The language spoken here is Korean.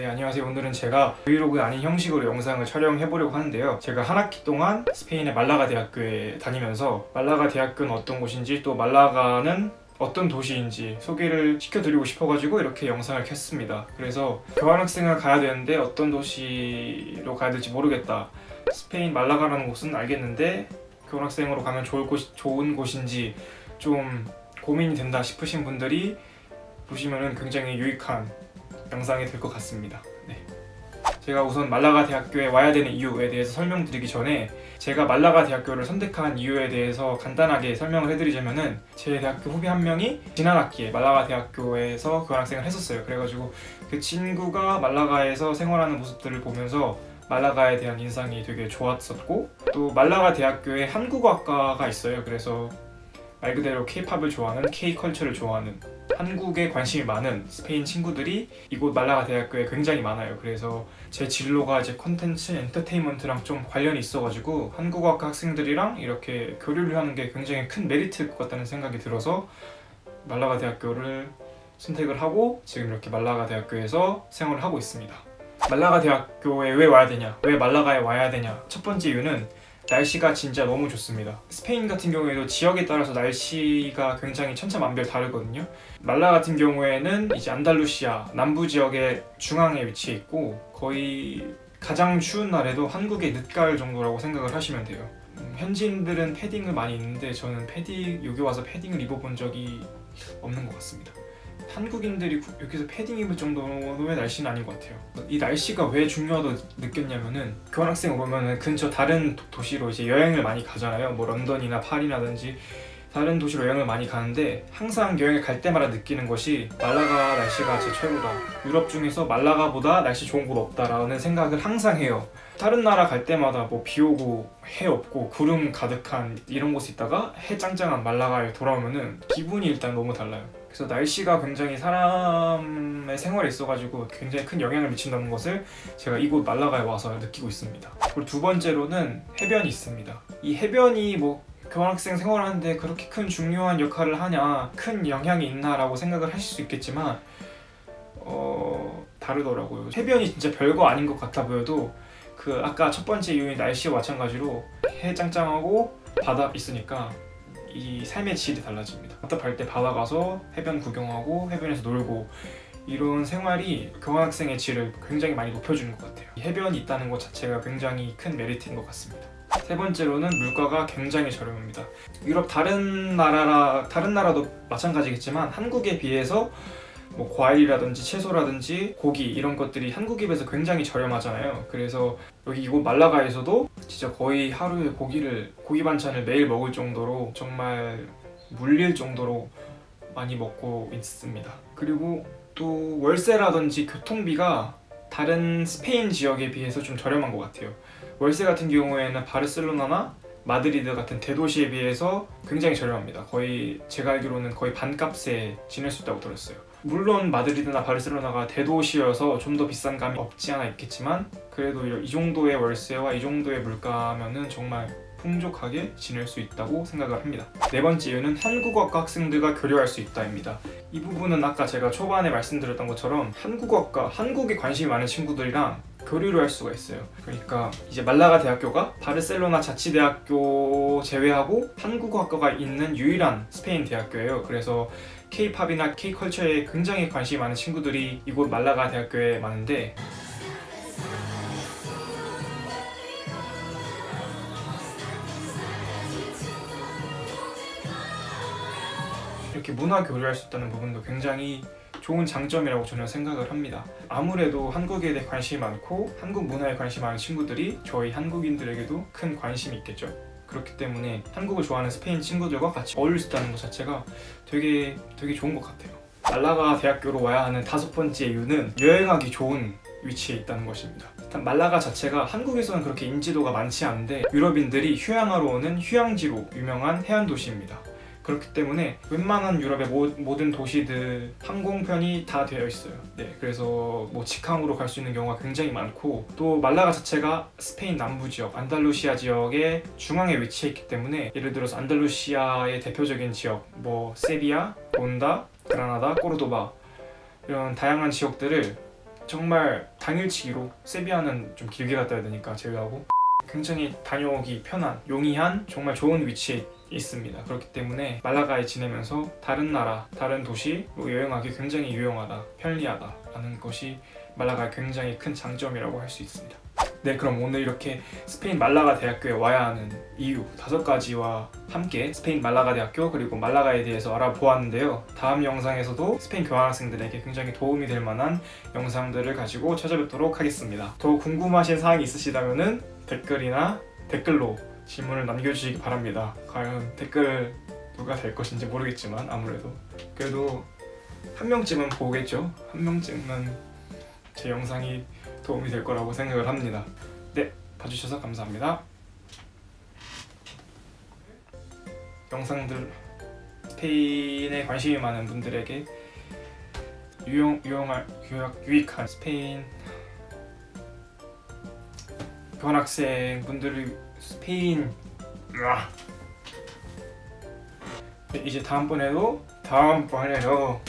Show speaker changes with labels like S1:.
S1: 네 안녕하세요. 오늘은 제가 브이로그 아닌 형식으로 영상을 촬영해 보려고 하는데요. 제가 한 학기 동안 스페인의 말라가 대학교에 다니면서 말라가 대학교는 어떤 곳인지 또 말라가는 어떤 도시인지 소개를 시켜드리고 싶어가지고 이렇게 영상을 켰습니다. 그래서 교환학생을 가야 되는데 어떤 도시로 가야 될지 모르겠다. 스페인 말라가라는 곳은 알겠는데 교환학생으로 가면 좋을 곳, 좋은 곳인지 좀 고민이 된다 싶으신 분들이 보시면은 굉장히 유익한 영상이 될 것 같습니다. 네. 제가 우선 말라가 대학교에 와야 되는 이유에 대해서 설명드리기 전에 제가 말라가 대학교를 선택한 이유에 대해서 간단하게 설명을 해드리자면 은 제 대학교 후배 한 명이 지난 학기에 말라가 대학교에서 교환학생을 했었어요. 그래가지고 그 친구가 말라가에서 생활하는 모습들을 보면서 말라가에 대한 인상이 되게 좋았었고 또 말라가 대학교에 한국어학과가 있어요. 그래서 말 그대로 K-팝을 좋아하는 K-컬처를 좋아하는 한국에 관심이 많은 스페인 친구들이 이곳 말라가 대학교에 굉장히 많아요. 그래서 제 진로가 이제 컨텐츠 엔터테인먼트랑 좀 관련이 있어가지고 한국어학과 학생들이랑 이렇게 교류를 하는 게 굉장히 큰 메리트일 것 같다는 생각이 들어서 말라가 대학교를 선택을 하고 지금 이렇게 말라가 대학교에서 생활을 하고 있습니다. 말라가 대학교에 왜 와야 되냐? 왜 말라가에 와야 되냐? 첫 번째 이유는 날씨가 진짜 너무 좋습니다. 스페인 같은 경우에도 지역에 따라서 날씨가 굉장히 천차만별 다르거든요. 말라 같은 경우에는 이제 안달루시아 남부 지역의 중앙에 위치해 있고 거의 가장 추운 날에도 한국의 늦가을 정도라고 생각을 하시면 돼요. 음, 현지인들은 패딩을 많이 입는데 저는 패딩 여기 와서 패딩을 입어본 적이 없는 것 같습니다 한국인들이 여기서 패딩 입을 정도의 날씨는 아닌 것 같아요. 이 날씨가 왜 중요하다고 느꼈냐면은 교환학생 오면 근처 다른 도시로 이제 여행을 많이 가잖아요. 뭐 런던이나 파리라든지 다른 도시로 여행을 많이 가는데 항상 여행을 갈 때마다 느끼는 것이 말라가 날씨가 제 최고다. 유럽 중에서 말라가보다 날씨 좋은 곳 없다라는 생각을 항상 해요. 다른 나라 갈 때마다 뭐 비 오고 해 없고 구름 가득한 이런 곳에 있다가 해 짱짱한 말라가에 돌아오면은 기분이 일단 너무 달라요 그래서 날씨가 굉장히 사람의 생활에 있어가지고 굉장히 큰 영향을 미친다는 것을 제가 이곳 말라가에 와서 느끼고 있습니다. 그리고 두 번째로는 해변이 있습니다. 이 해변이 뭐 교환학생 생활하는데 그렇게 큰 중요한 역할을 하냐 큰 영향이 있나 라고 생각을 하실 수 있겠지만 어... 다르더라고요. 해변이 진짜 별거 아닌 것 같아 보여도 그 아까 첫 번째 이유인 날씨와 마찬가지로 해 짱짱하고 바다 있으니까 이 삶의 질이 달라집니다. 답답할 때 바다 가서 해변 구경하고 해변에서 놀고 이런 생활이 교환학생의 질을 굉장히 많이 높여주는 것 같아요. 해변이 있다는 것 자체가 굉장히 큰 메리트인 것 같습니다. 세 번째로는 물가가 굉장히 저렴합니다. 유럽 다른 나라라 다른 나라도 마찬가지겠지만 한국에 비해서 뭐 과일이라든지 채소라든지 고기 이런 것들이 한국에 비해서 굉장히 저렴하잖아요. 그래서 여기 이곳 말라가에서도 진짜 거의 하루에 고기를 고기 반찬을 매일 먹을 정도로 정말 물릴 정도로 많이 먹고 있습니다. 그리고 또 월세라든지 교통비가 다른 스페인 지역에 비해서 좀 저렴한 것 같아요. 월세 같은 경우에는 바르셀로나나 마드리드 같은 대도시에 비해서 굉장히 저렴합니다. 거의 제가 알기로는 거의 반값에 지낼 수 있다고 들었어요 물론 마드리드나 바르셀로나가 대도시여서 좀 더 비싼 감이 없지 않아 있겠지만 그래도 이 정도의 월세와 이 정도의 물가면은 정말 풍족하게 지낼 수 있다고 생각을 합니다. 네 번째 이유는 한국어과 학생들과 교류할 수 있다입니다. 이 부분은 아까 제가 초반에 말씀드렸던 것처럼 한국어과, 한국에 관심이 많은 친구들이랑 교류를 할 수가 있어요. 그러니까 이제 말라가 대학교가 바르셀로나 자치대학교 제외하고 한국어학과가 있는 유일한 스페인 대학교예요. 그래서 K-팝이나 K-컬처에 굉장히 관심이 많은 친구들이 이곳 말라가 대학교에 많은데 이렇게 문화 교류할 수 있다는 부분도 굉장히 좋은 장점이라고 저는 생각을 합니다. 아무래도 한국에 대해 관심이 많고 한국 문화에 관심이 많은 친구들이 저희 한국인들에게도 큰 관심이 있겠죠. 그렇기 때문에 한국을 좋아하는 스페인 친구들과 같이 어울릴 수 있다는 것 자체가 되게 되게 좋은 것 같아요. 말라가 대학교로 와야 하는 다섯 번째 이유는 여행하기 좋은 위치에 있다는 것입니다. 일단 말라가 자체가 한국에서는 그렇게 인지도가 많지 않은데 유럽인들이 휴양하러 오는 휴양지로 유명한 해안 도시입니다 그렇기 때문에 웬만한 유럽의 모, 든 도시들 항공편이 다 되어 있어요. 네, 그래서 뭐 직항으로 갈 수 있는 경우가 굉장히 많고 또 말라가 자체가 스페인 남부 지역, 안달루시아 지역의 중앙에 위치해 있기 때문에 예를 들어서 안달루시아의 대표적인 지역 뭐 세비야, 본다, 그라나다, 꼬르도바 이런 다양한 지역들을 정말 당일치기로 세비야는 좀 길게 갔다 와야 되니까 제외하고 굉장히 다녀오기 편한 용이한 정말 좋은 위치에 있습니다. 그렇기 때문에 말라가에 지내면서 다른 나라, 다른 도시로 여행하기 굉장히 유용하다, 편리하다 라는 것이 말라가의 굉장히 큰 장점이라고 할 수 있습니다. 네, 그럼 오늘 이렇게 스페인 말라가 대학교에 와야 하는 이유 다섯 가지와 함께 스페인 말라가 대학교 그리고 말라가에 대해서 알아보았는데요. 다음 영상에서도 스페인 교환학생들에게 굉장히 도움이 될 만한 영상들을 가지고 찾아뵙도록 하겠습니다. 더 궁금하신 사항이 있으시다면 댓글이나 댓글로 질문을 남겨주시기 바랍니다. 과연 댓글 누가 될 것인지 모르겠지만 아무래도 그래도 한 명쯤은 보겠죠. 한 명쯤은 제 영상이 도움이 될 거라고 생각을 합니다. 네, 봐주셔서 감사합니다. 영상들 스페인에 관심이 많은 분들에게 유용 유용할 유학 유익한 스페인 교환학생 분들을 스페인 으아. 네, 이제 다음번에도 다음번에도